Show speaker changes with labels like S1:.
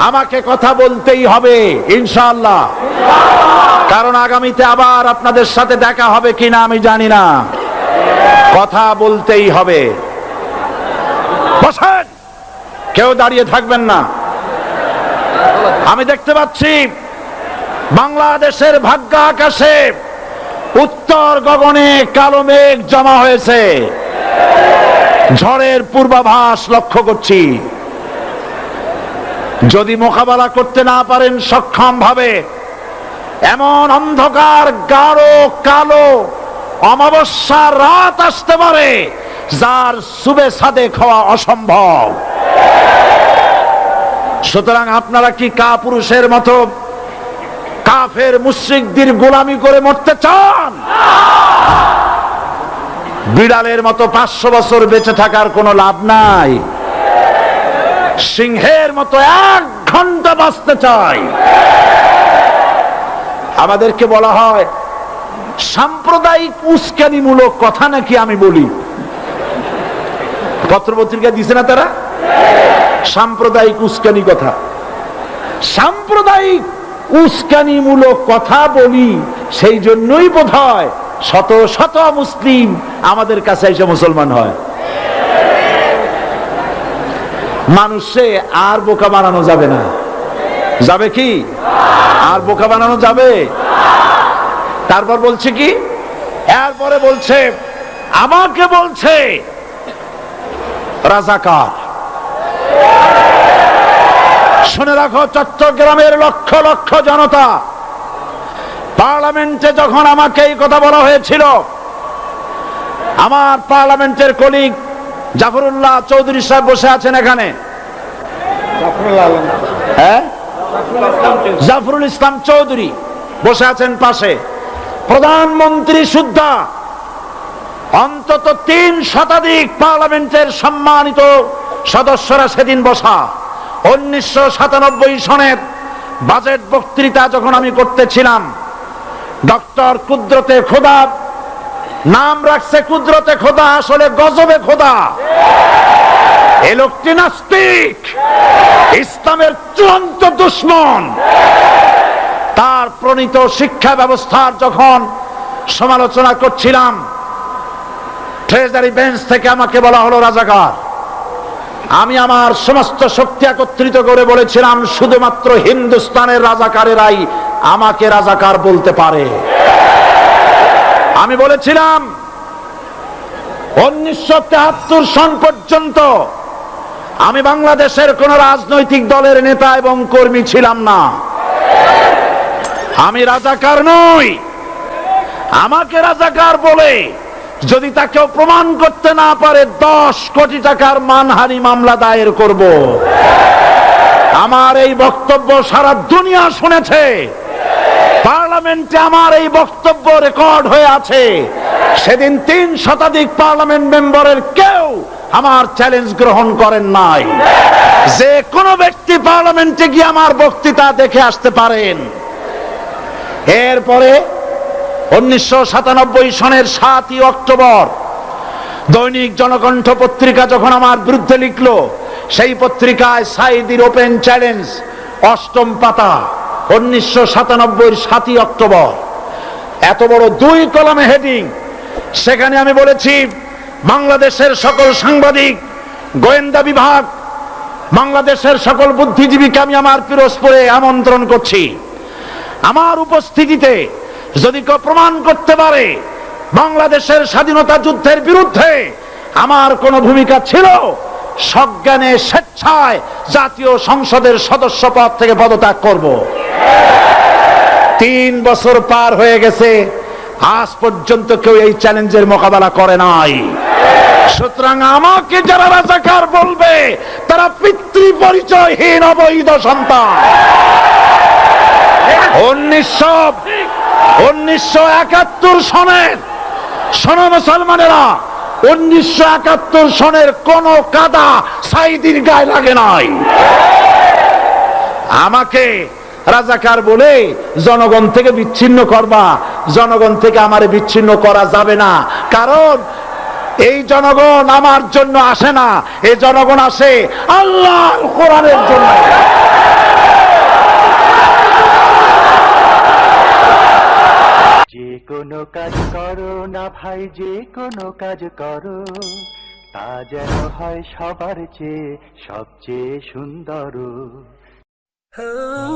S1: আমাকে কথা বলতেই হবে ইনশাল্লাহ কারণ আগামীতে আবার আপনাদের সাথে দেখা হবে কিনা আমি জানি না। কথা বলতেই হবে। কেউ দাঁড়িয়ে থাকবেন না। আমি দেখতে পাচ্ছি, বাংলাদেশের ভাগ্য আকাশে উত্তর গগনে কালো মেঘ জমা হয়েছে। ঝড়ের পূর্বাভাস লক্ষ্য করছি। যদি মোকাবেলা করতে না পারেন সক্ষম ভাবে। এমন অন্ধকার, গাঢ়, কালো, অমাবস্যার রাত আসতে পারে, যার সুবে সাদে খাওয়া অসম্ভব। সুতরাং আপনারা কি কা পুরুষের মতো কাফের মুশ্রিকদের গোলামি করে মরতে চান? বিড়ালের মতো পাঁচশো বছর বেঁচে থাকার কোনো লাভ নাই। সিংহের মতো এক ঘণ্টা বাঁচতে চাই। আমাদেরকে বলা হয়, সাম্প্রদায়িক উস্কানিমূলক কথা নাকি আমি বলি? পত্রপত্রিকা দিছে না তারা? সাম্প্রদায়িক উস্কানি কথা। সাম্প্রদায়িক উস্কানিমূলক কথা বলি, সেই জন্যই বোধ হয় শত শত মুসলিম আমাদের কাছে এসে মুসলমান হয়। মানুষে আর বোকা বানানো যাবে না। যাবে কি? আর বোকা বানানো যাবে? তারপর বলছে কি? এরপরে বলছে, আমাকে বলছে, রাজাকার। শুনে রাখো, চট্টগ্রামের লক্ষ লক্ষ জনতা, পার্লামেন্টে যখন আমাকে এই কথা বলা হয়েছিল, আমার পার্লামেন্টের কলিগ জাফরুল্লাহ চৌধুরী সাহেব বসে আছেন এখানে। হ্যাঁ? জাফরুল ইসলাম চৌধুরী বসে আছেন পাশে। প্রধানমন্ত্রী সুদ্ধা অন্তত তিন শতাধিক পার্লামেন্টের সম্মানিত সদস্যরা সেদিন বসা। উনিশশো সাতানব্বই সনের বাজেট বক্তৃতা যখন আমি করতেছিলাম ডক্টর কুদ্রতে খোদা নাম রাখছে কুদরতে খোদা, আসলে গজবে খোদা। এ লোকটি নাস্তিক। ইসলামের চূড়ান্ত দুশ্মন। তার প্রণীত শিক্ষা ব্যবস্থার যখন সমালোচনা করছিলাম ট্রেজারি বেঞ্চ থেকে আমাকে বলা হলো, রাজাকার, আমি আমার সমস্ত শক্তি একত্রিত করে বলেছিলাম, শুধুমাত্র হিন্দুস্তানের রাজাকারেরাই আমাকে রাজাকার বলতে পারে। আমি বলেছিলাম, উনিশশো তেহাত্তর সন পর্যন্ত আমি বাংলাদেশের কোন রাজনৈতিক দলের নেতা এবং কর্মী ছিলাম না। আমি রাজাকার নই। আমাকে রাজাকার বলে যদি তাকেও প্রমাণ করতে না পারে, দশ কোটি টাকার মানহানি মামলা দায়ের করব। আমার এই বক্তব্য সারা দুনিয়া শুনেছে। পার্লামেন্টে আমার এই বক্তব্য রেকর্ড হয়ে আছে। সেদিন তিন শতাধিক পার্লামেন্ট মেম্বারের কেউ আমার চ্যালেঞ্জ গ্রহণ করেন নাই। যে কোনো ব্যক্তি পার্লামেন্টে গিয়ে আমার বক্তৃতা দেখে আসতে পারেন। এরপরে উনিশশো সাতানব্বই সনের সাতই অক্টোবর দৈনিক জনকণ্ঠ পত্রিকা যখন আমার বিরুদ্ধে লিখলো, সেই পত্রিকায় সাইদির ওপেন চ্যালেঞ্জ, অষ্টম পাতা। উনিশশো সাতানব্বই সাতই অক্টোবর। এত বড় দুই কলমে হেডিং। সেখানে আমি বলেছি, বাংলাদেশের সকল সাংবাদিক, গোয়েন্দা বিভাগ, বাংলাদেশের সকল বুদ্ধিজীবীকে আমি আমার পিরোজপুরে আমন্ত্রণ করছি। আমার উপস্থিতিতে যদি কেউ প্রমাণ করতে পারে, বাংলাদেশের স্বাধীনতা যুদ্ধের বিরুদ্ধে আমার কোন ভূমিকা ছিল সজ্ঞানে স্বেচ্ছায় জাতীয় সংসদের সদস্য পদ থেকে পদত্যাগ করব। তিন বছর পার হয়ে গেছে, আজ পর্যন্ত কেউ এই চ্যালেঞ্জের মোকাবেলা করে নাই। সুতরাং আমাকে যারা রাজাকার বলবে, তারা পিতৃ পরিচয়হীন অবৈধ সন্তান। উনিশশো উনিশশো একাত্তর সনের, শোনো মুসলমানেরা উনিশশো একাত্তর সনের কোন কাদা সাইদির গায়ে লাগে নাই। আমাকে রাজাকার বলে জনগণ থেকে বিচ্ছিন্ন করবা, জনগণ থেকে আমারে বিচ্ছিন্ন করা যাবে না। কারণ এই জনগণ আমার জন্য আসে না এই জনগণ আসে আল্লাহ কোরআনের জন্য।
S2: কোনো কাজ করো না ভাই, যে কোনো কাজ করো তা যেন হয় সবার চেয়ে সবচেয়ে সুন্দর
S3: oh.